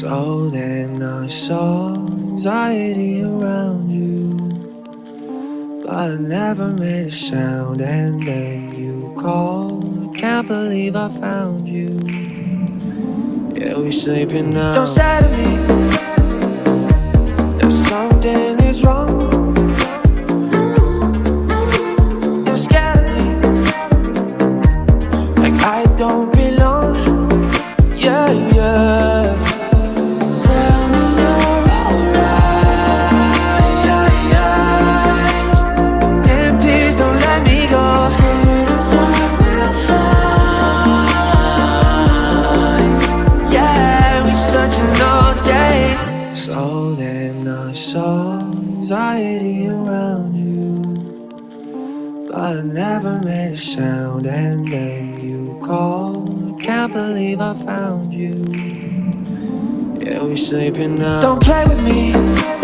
So then I saw anxiety around you. But I never made a sound And then you called. I can't believe I found you. Yeah, we sleeping now. Don't say to me. That something is wrong. You're scared of me. Like I don't So then I saw anxiety around you. But I never made a sound And then you called. I can't believe I found you. Yeah, we're sleeping now. Don't play with me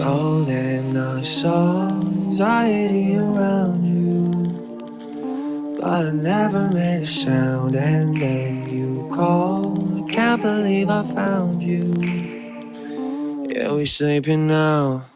So then I saw anxiety around you. But I never made a sound And then you called. I can't believe I found you. Yeah, we sleeping now